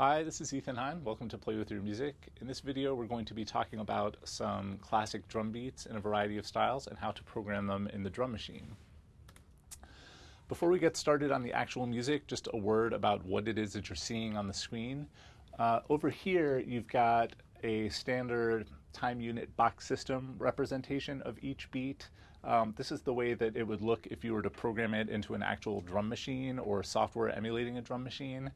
Hi, this is Ethan Hein. Welcome to Play With Your Music. In this video, we're going to be talking about some classic drum beats in a variety of styles and how to program them in the drum machine. Before we get started on the actual music, just a word about what it is that you're seeing on the screen. Uh, over here, you've got a standard time unit box system representation of each beat. Um, this is the way that it would look if you were to program it into an actual drum machine or software emulating a drum machine.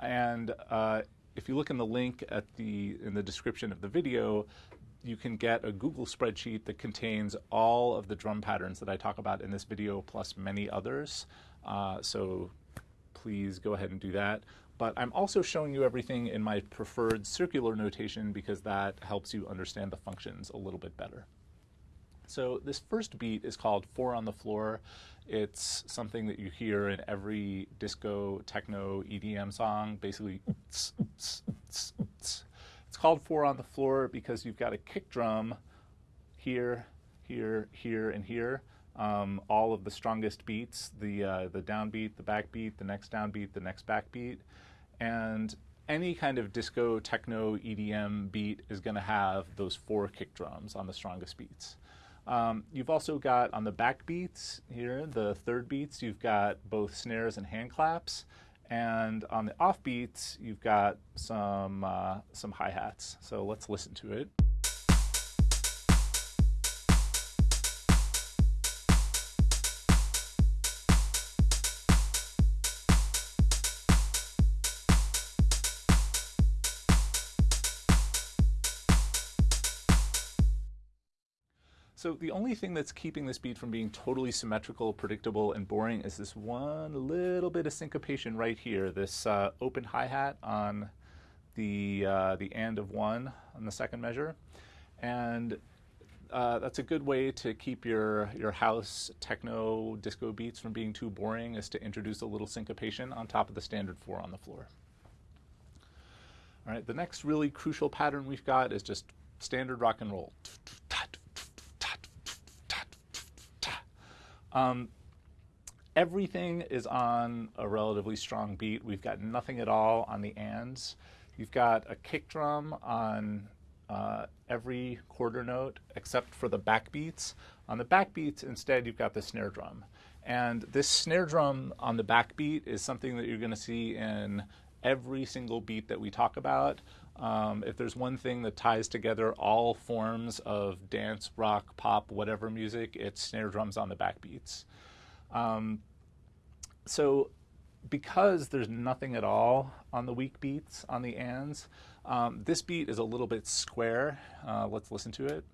And uh, if you look in the link at the in the description of the video, you can get a Google spreadsheet that contains all of the drum patterns that I talk about in this video, plus many others. Uh, so please go ahead and do that. But I'm also showing you everything in my preferred circular notation because that helps you understand the functions a little bit better. So this first beat is called Four on the Floor. It's something that you hear in every disco, techno, EDM song, basically. it's called Four on the Floor because you've got a kick drum here, here, here, and here. Um, all of the strongest beats, the, uh, the downbeat, the backbeat, the next downbeat, the next backbeat. And any kind of disco, techno, EDM beat is going to have those four kick drums on the strongest beats. Um, you've also got on the back beats here, the third beats, you've got both snares and hand claps. And on the off beats, you've got some, uh, some hi-hats. So let's listen to it. So the only thing that's keeping this beat from being totally symmetrical, predictable, and boring is this one little bit of syncopation right here, this uh, open hi-hat on the, uh, the and of one on the second measure. And uh, that's a good way to keep your, your house techno disco beats from being too boring is to introduce a little syncopation on top of the standard four on the floor. All right, the next really crucial pattern we've got is just standard rock and roll. Um, everything is on a relatively strong beat. We've got nothing at all on the ands. You've got a kick drum on uh, every quarter note except for the backbeats. On the backbeats, instead, you've got the snare drum. And this snare drum on the backbeat is something that you're going to see in every single beat that we talk about. Um, if there's one thing that ties together all forms of dance, rock, pop, whatever music, it's snare drums on the backbeats. Um, so because there's nothing at all on the weak beats on the ands, um, this beat is a little bit square. Uh, let's listen to it.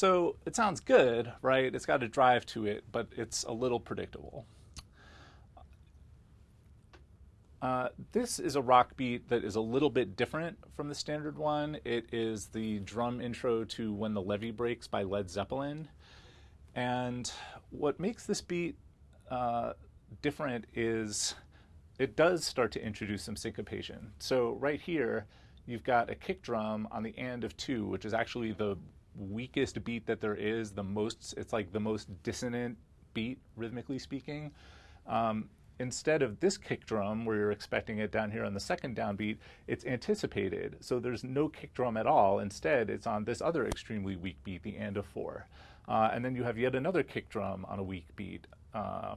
So it sounds good, right? It's got a drive to it, but it's a little predictable. Uh, this is a rock beat that is a little bit different from the standard one. It is the drum intro to When the Levee Breaks by Led Zeppelin. And what makes this beat uh, different is it does start to introduce some syncopation. So right here, you've got a kick drum on the and of two, which is actually the weakest beat that there is, the most, it's like the most dissonant beat, rhythmically speaking. Um, instead of this kick drum, where you're expecting it down here on the second downbeat, it's anticipated. So there's no kick drum at all. Instead, it's on this other extremely weak beat, the and of four. Uh, and then you have yet another kick drum on a weak beat uh,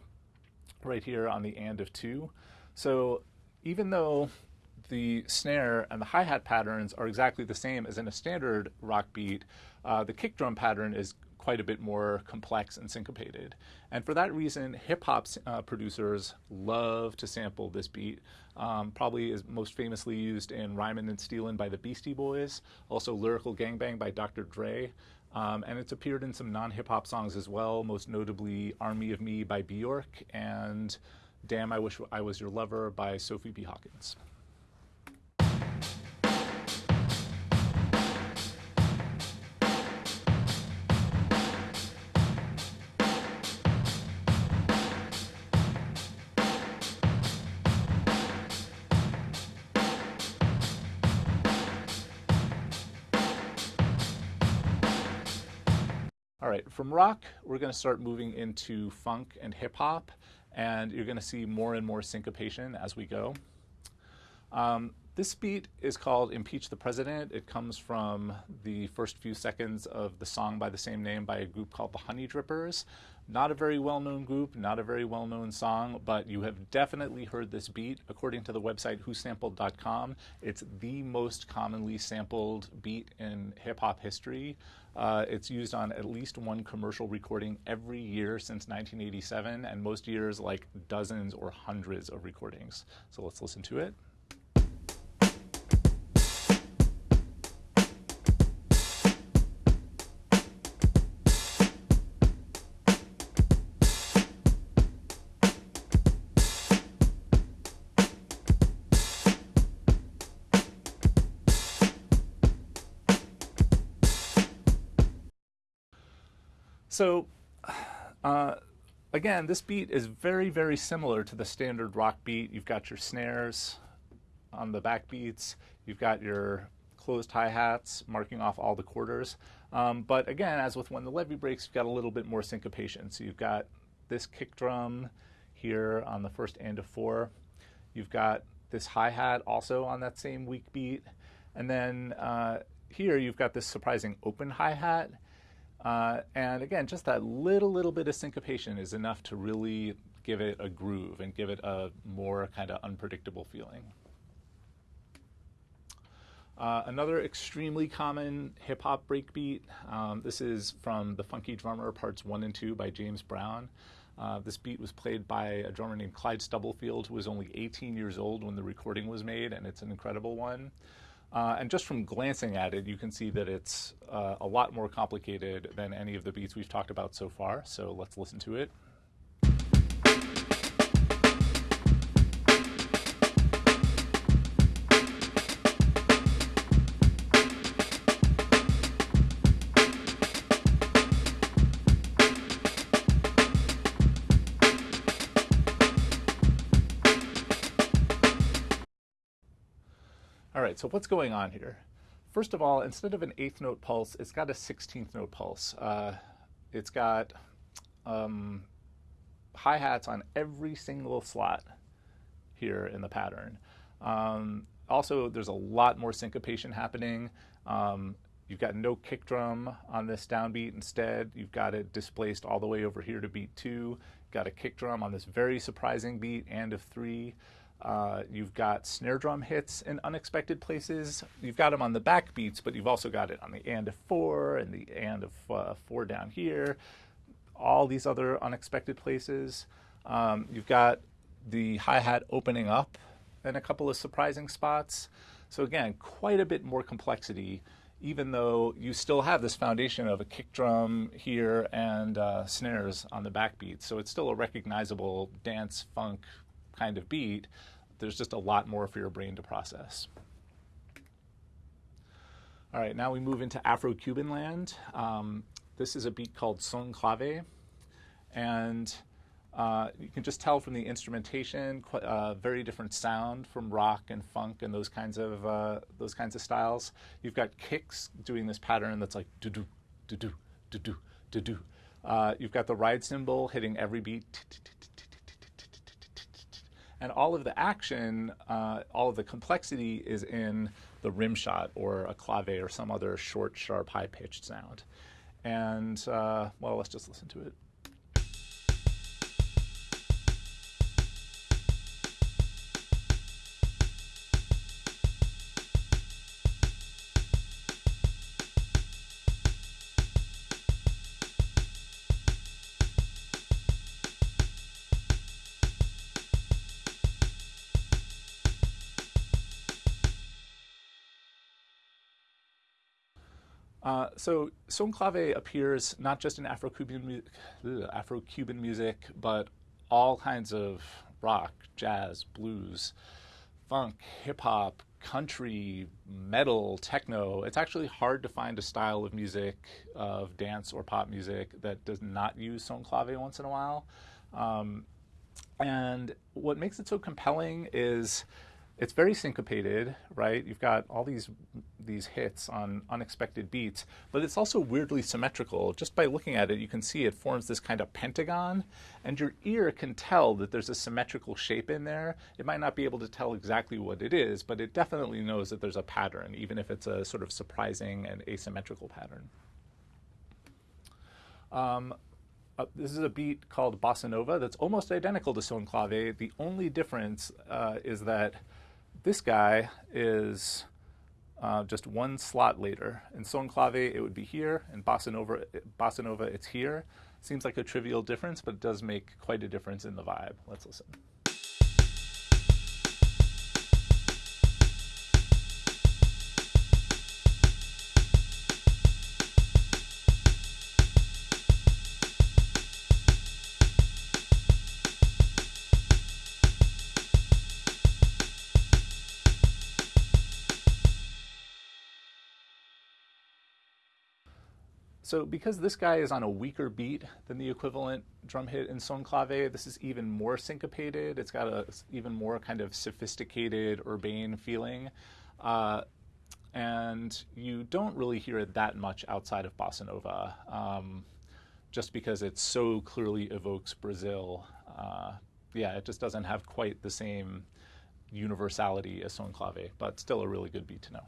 right here on the and of two. So even though the snare and the hi-hat patterns are exactly the same as in a standard rock beat, uh, the kick drum pattern is quite a bit more complex and syncopated. And for that reason, hip hop uh, producers love to sample this beat. Um, probably is most famously used in Rhymin' and Stealin' by the Beastie Boys, also Lyrical Gangbang by Dr. Dre. Um, and it's appeared in some non hip hop songs as well, most notably Army of Me by Bjork and Damn I Wish I Was Your Lover by Sophie B. Hawkins. All right, from rock, we're going to start moving into funk and hip hop, and you're going to see more and more syncopation as we go. Um, this beat is called Impeach the President. It comes from the first few seconds of the song by the same name by a group called the Honeydrippers. Not a very well known group, not a very well known song, but you have definitely heard this beat. According to the website whosampled.com, it's the most commonly sampled beat in hip hop history. Uh, it's used on at least one commercial recording every year since 1987, and most years like dozens or hundreds of recordings. So let's listen to it. So, uh, again, this beat is very, very similar to the standard rock beat. You've got your snares on the back beats. You've got your closed hi-hats marking off all the quarters. Um, but again, as with when the levee breaks, you've got a little bit more syncopation. So you've got this kick drum here on the first and of four. You've got this hi-hat also on that same weak beat. And then uh, here you've got this surprising open hi-hat uh, and again, just that little, little bit of syncopation is enough to really give it a groove and give it a more kind of unpredictable feeling. Uh, another extremely common hip hop breakbeat. Um, this is from The Funky Drummer, parts one and two by James Brown. Uh, this beat was played by a drummer named Clyde Stubblefield, who was only 18 years old when the recording was made, and it's an incredible one. Uh, and just from glancing at it, you can see that it's uh, a lot more complicated than any of the beats we've talked about so far. So let's listen to it. Right, so what's going on here? First of all, instead of an eighth note pulse, it's got a 16th note pulse. Uh, it's got um, hi-hats on every single slot here in the pattern. Um, also, there's a lot more syncopation happening. Um, you've got no kick drum on this downbeat. Instead, you've got it displaced all the way over here to beat two. You've got a kick drum on this very surprising beat, and of three. Uh, you've got snare drum hits in unexpected places. You've got them on the back beats, but you've also got it on the and of four and the and of uh, four down here. All these other unexpected places. Um, you've got the hi-hat opening up in a couple of surprising spots. So again, quite a bit more complexity, even though you still have this foundation of a kick drum here and uh, snares on the backbeat. So it's still a recognizable dance funk kind of beat, there's just a lot more for your brain to process. All right, now we move into Afro-Cuban land. Um, this is a beat called Son Clave, and uh, you can just tell from the instrumentation, uh, very different sound from rock and funk and those kinds of uh, those kinds of styles. You've got kicks doing this pattern that's like do do do do do do do do. You've got the ride cymbal hitting every beat and all of the action, uh, all of the complexity is in the rim shot or a clave or some other short, sharp, high-pitched sound. And, uh, well, let's just listen to it. Uh, so son clave appears not just in Afro-Cuban, Afro-Cuban music, but all kinds of rock, jazz, blues, funk, hip hop, country, metal, techno. It's actually hard to find a style of music, of dance or pop music, that does not use son clave once in a while. Um, and what makes it so compelling is it's very syncopated, right? You've got all these these hits on unexpected beats, but it's also weirdly symmetrical. Just by looking at it, you can see it forms this kind of pentagon, and your ear can tell that there's a symmetrical shape in there. It might not be able to tell exactly what it is, but it definitely knows that there's a pattern, even if it's a sort of surprising and asymmetrical pattern. Um, uh, this is a beat called Bossa Nova that's almost identical to Son Clave. The only difference uh, is that this guy is uh, just one slot later. In Son Clave, it would be here. In Bossa Nova, Bossa Nova, it's here. Seems like a trivial difference, but it does make quite a difference in the vibe. Let's listen. So because this guy is on a weaker beat than the equivalent drum hit in Son Clave, this is even more syncopated. It's got a even more kind of sophisticated urbane feeling. Uh, and you don't really hear it that much outside of bossa nova, um, just because it so clearly evokes Brazil. Uh, yeah, it just doesn't have quite the same universality as Son Clave, but still a really good beat to know.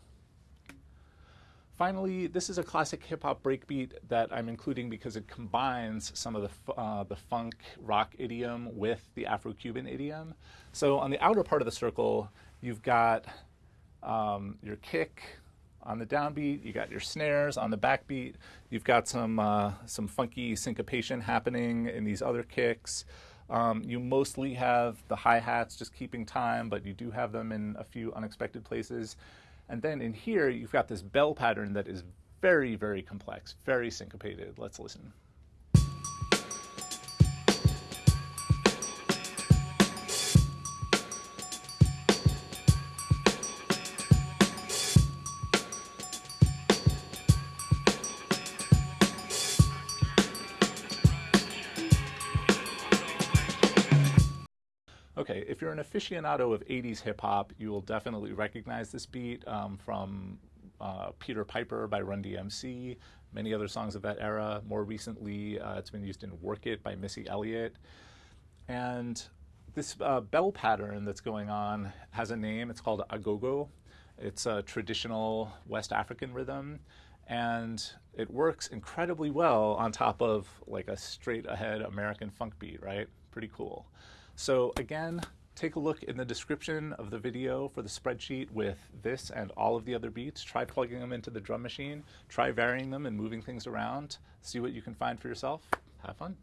Finally, this is a classic hip hop breakbeat that I'm including because it combines some of the, uh, the funk rock idiom with the Afro Cuban idiom. So on the outer part of the circle, you've got um, your kick on the downbeat, you got your snares on the backbeat, you've got some, uh, some funky syncopation happening in these other kicks. Um, you mostly have the hi hats just keeping time, but you do have them in a few unexpected places. And then in here, you've got this bell pattern that is very, very complex, very syncopated. Let's listen. Okay, if you're an aficionado of 80s hip hop, you will definitely recognize this beat um, from uh, Peter Piper by Run DMC, many other songs of that era. More recently, uh, it's been used in Work It by Missy Elliott. And this uh, bell pattern that's going on has a name. It's called agogo. It's a traditional West African rhythm. And it works incredibly well on top of like a straight ahead American funk beat, right? Pretty cool. So again, take a look in the description of the video for the spreadsheet with this and all of the other beats. Try plugging them into the drum machine. Try varying them and moving things around. See what you can find for yourself. Have fun.